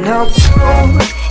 know